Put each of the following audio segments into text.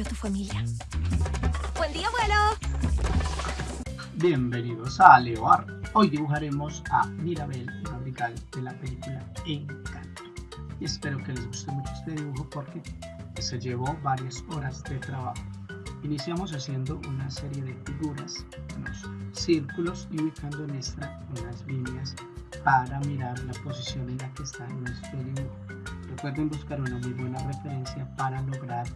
a tu familia. ¡Buen día, abuelo! Bienvenidos a Leoar. Hoy dibujaremos a Mirabel, Madrigal de la película Encanto. Y espero que les guste mucho este dibujo porque se llevó varias horas de trabajo. Iniciamos haciendo una serie de figuras, unos círculos y ubicando en esta unas líneas para mirar la posición en la que está nuestro dibujo. Recuerden buscar una muy buena referencia para lograr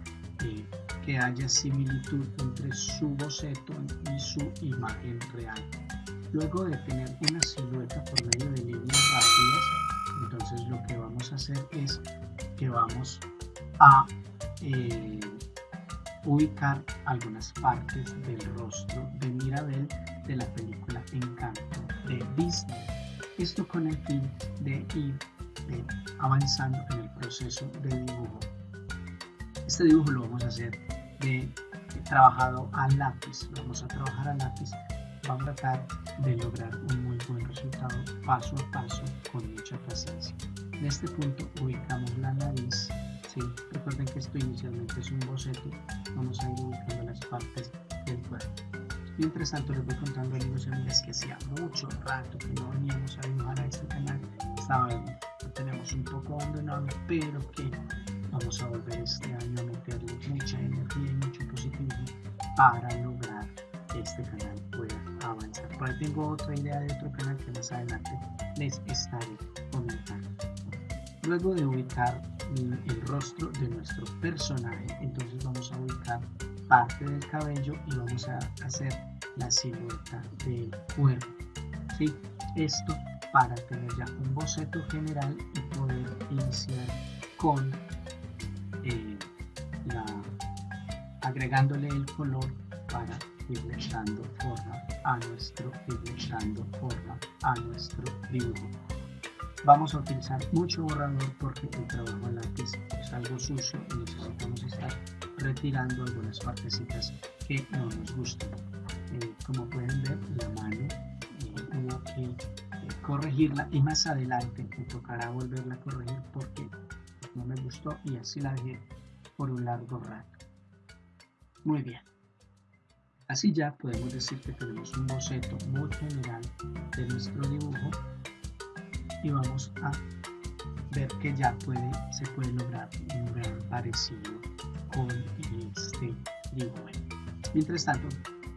que haya similitud entre su boceto y su imagen real. Luego de tener una silueta por medio de líneas rápidas, entonces lo que vamos a hacer es que vamos a eh, ubicar algunas partes del rostro de Mirabel de la película Encanto de Disney. Esto con el fin de ir avanzando en el proceso de dibujo. Este dibujo lo vamos a hacer de, trabajado a lápiz, lo vamos a trabajar a lápiz, vamos a tratar de lograr un muy buen resultado paso a paso con mucha paciencia. En este punto ubicamos la nariz, recuerden que esto inicialmente es un boceto, vamos a ir ubicando las partes del cuerpo. Mientras tanto les voy contando amigos y amigas que hacía mucho rato que no veníamos a dibujar a este canal, estaba tenemos un poco abandonado, pero que vamos a volver este año a meterle mucha energía y mucho positivismo para lograr que este canal pueda avanzar. Por ahí tengo otra idea de otro canal que más adelante les estaré comentando. Luego de ubicar el rostro de nuestro personaje, entonces vamos a ubicar parte del cabello y vamos a hacer la silueta del cuerpo. ¿sí? Esto para tener ya un boceto general y poder iniciar con eh, agregándole el color para irle dando forma a nuestro dando forma a nuestro dibujo. Vamos a utilizar mucho borrador porque el trabajo a lápiz es algo sucio y necesitamos estar retirando algunas partecitas que no nos gustan eh, como pueden ver la mano eh, hubo que corregirla y más adelante me tocará volverla a corregir porque no me gustó y así la dejé por un largo rato. Muy bien. Así ya podemos decir que tenemos un boceto muy general de nuestro dibujo y vamos a ver que ya puede, se puede lograr un gran parecido con este dibujo. Mientras tanto,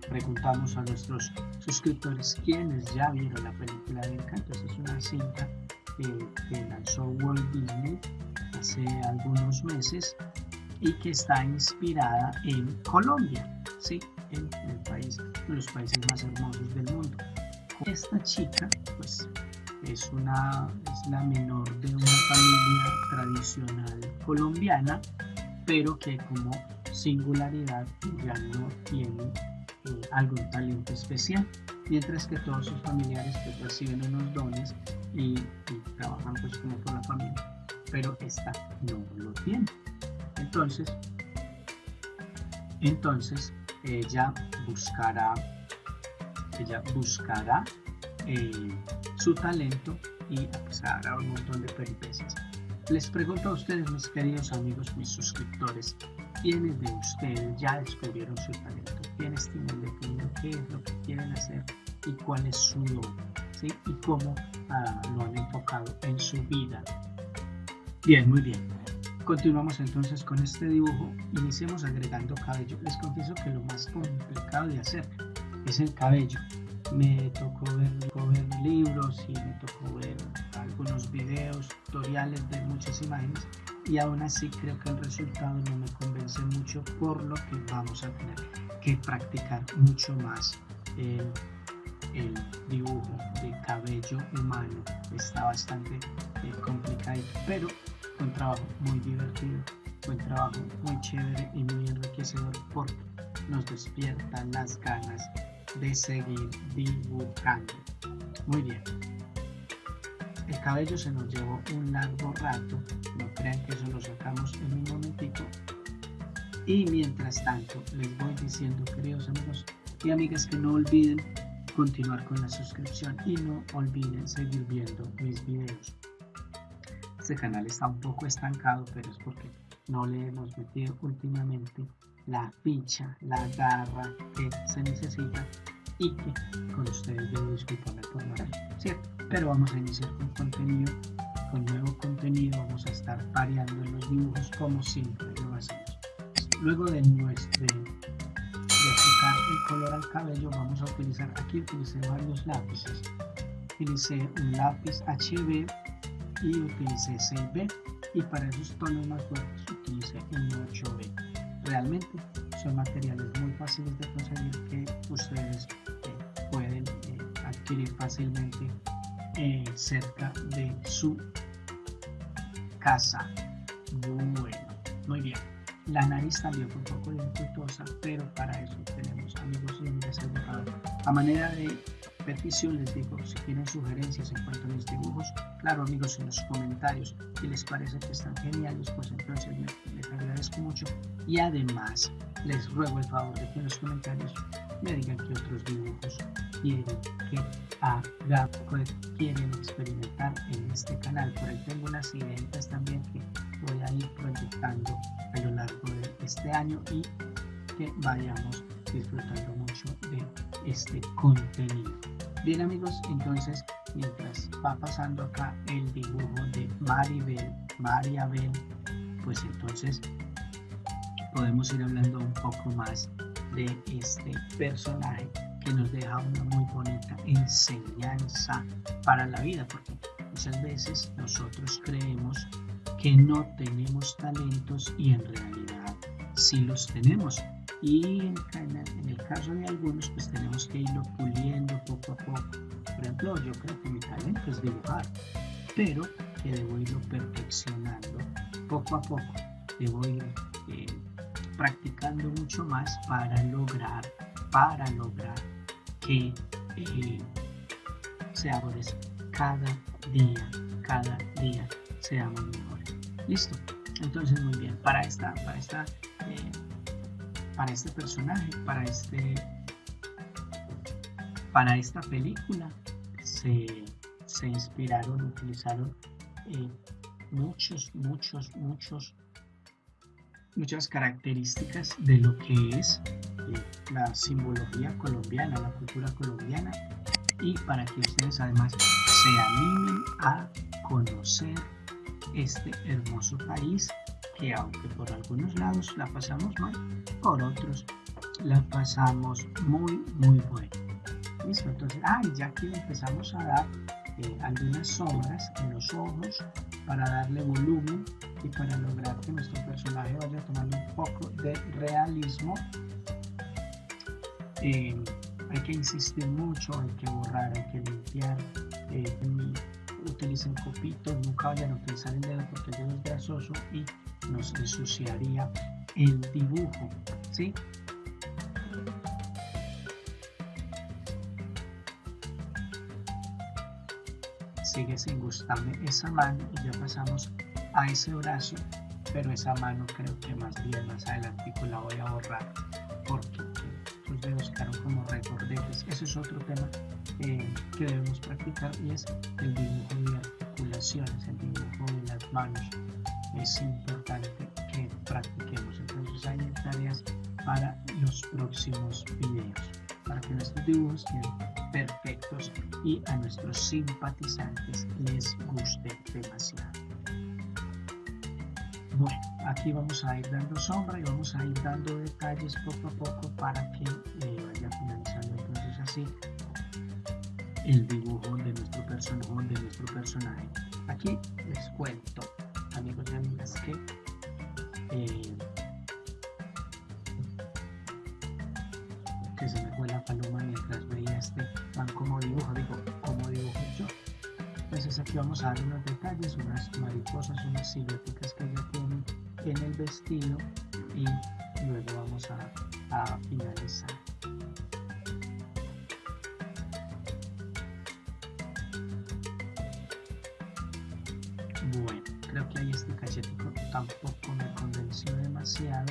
preguntamos a nuestros suscriptores quienes ya vieron la película de Encanto. Esta es una cinta que lanzó Walt Disney hace algunos meses y que está inspirada en Colombia, ¿sí? en el país, de los países más hermosos del mundo. Esta chica, pues, es, una, es la menor de una familia tradicional colombiana, pero que como singularidad ya no tiene eh, algún talento especial, mientras que todos sus familiares pues, reciben unos dones y, trabajan pues como por la familia, pero esta no lo tiene. Entonces, entonces ella buscará, ella buscará eh, su talento y pues, hará un montón de peripecias. Les pregunto a ustedes, mis queridos amigos, mis suscriptores, ¿quiénes de ustedes ya descubrieron su talento? ¿Quiénes tienen definido qué es lo quieren hacer y cuál es su. Y cómo ah, lo han enfocado en su vida. Bien, muy bien. Continuamos entonces con este dibujo. Iniciemos agregando cabello. Les confieso que lo más complicado de hacer es el cabello. Me tocó ver, ver libros y me tocó ver algunos videos, tutoriales de muchas imágenes y aún así creo que el resultado no me convence mucho por lo que vamos a tener que practicar mucho más el, dibujo de cabello humano está bastante eh, complicado pero fue un trabajo muy divertido fue un trabajo muy chévere y muy enriquecedor porque nos despiertan las ganas de seguir dibujando muy bien el cabello se nos llevó un largo rato, no crean que eso lo sacamos en un momentito. Y mientras tanto, les voy diciendo, queridos amigos y amigas, que no olviden continuar con la suscripción y no olviden seguir viendo mis videos. Este canal está un poco estancado, pero es porque no le hemos metido últimamente la ficha, la garra que se necesita y que con ustedes debo disculparme por no ¿cierto? Pero vamos a iniciar con contenido, con nuevo contenido, vamos a estar variando en los dibujos como siempre lo hacemos. Luego de nuestro el color al cabello, vamos a utilizar, aquí utilicé varios lápices. Utilicé un lápiz HB y utilicé 6B y para esos tonos más fuertes utilicé un 8B. Realmente son materiales muy fáciles de conseguir que ustedes eh, pueden eh, adquirir fácilmente eh, cerca de su casa. Bueno. La nariz también fue un poco dificultosa, pero para eso tenemos amigos límites A manera de petición les digo, si tienen sugerencias en cuanto a mis dibujos, claro amigos en los comentarios, si les parece que están geniales, pues entonces les agradezco mucho. Y además les ruego el favor de que en los comentarios me digan qué otros dibujos quieren que haga, pues, quieren experimentar en este canal. Por ahí tengo unas ideas también que voy a ir proyectando a lo largo de este año y que vayamos disfrutando mucho de este contenido. Bien amigos, entonces mientras va pasando acá el dibujo de Maribel, Mariabel, pues entonces podemos ir hablando un poco más de este personaje que nos deja una muy bonita enseñanza para la vida, porque muchas veces nosotros creemos que no tenemos talentos y en realidad sí los tenemos. Y en, el caso de algunos, pues tenemos que irlo puliendo poco a poco. Por ejemplo, yo creo que mi talento es dibujar, pero que debo irlo perfeccionando poco a poco. Debo ir eh, practicando mucho más para lograr, para lograr que eh, seamos cada día, cada día seamos mejores. Listo. Entonces muy bien. Para esta, para esta, eh, para este personaje, para este, para esta película se, se inspiraron, utilizaron eh, muchos, muchos, muchos, muchas características de lo que es la simbología colombiana, la cultura colombiana y para que ustedes además se animen a conocer este hermoso país que aunque por algunos lados la pasamos mal, por otros la pasamos muy muy bueno. Listo, entonces, ah, ya aquí empezamos a dar eh, algunas sombras en los ojos para darle volumen y para lograr que nuestro personaje vaya tomando un poco de realismo eh, hay que insistir mucho, hay que borrar, hay que limpiar. Eh, utilicen copitos, nunca vayan a utilizar el dedo porque el dedo es grasoso y nos ensuciaría el dibujo. ¿sí? Sigue sin gustarme esa mano y ya pasamos a ese brazo, pero esa mano creo que más bien más adelante la voy a borrar porque Es otro tema eh, que debemos practicar y es el dibujo de articulaciones, el dibujo de las manos. Es importante que practiquemos. Entonces hay tareas para los próximos videos, para que nuestros dibujos queden perfectos y a nuestros simpatizantes les guste demasiado. Bueno, aquí vamos a ir dando sombra y vamos a ir dando detalles poco a poco para que eh, vaya finalizando entonces el dibujo de nuestro personaje de nuestro personaje. Aquí les cuento amigos y amigas que eh, que se me fue la paloma mientras veía este van como dibujo. Digo como dibujo yo entonces aquí vamos a dar unos detalles unas mariposas unas siluetas que ya tienen en el vestido y luego vamos a, finalizar. Ahí este cachetico tampoco me convenció demasiado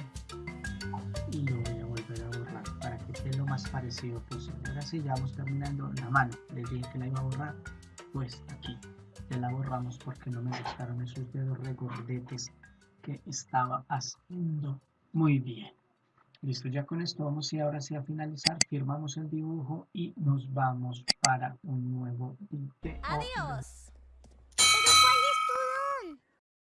y lo voy a volver a borrar para que quede lo más parecido posible. Ahora sí, ya vamos terminando la mano. Les dije que la iba a borrar, pues aquí ya la borramos porque no me gustaron esos dedos regordetes que estaba haciendo muy bien. Listo, ya con esto vamos y ahora sí a finalizar. Firmamos el dibujo y nos vamos para un nuevo video. Adiós.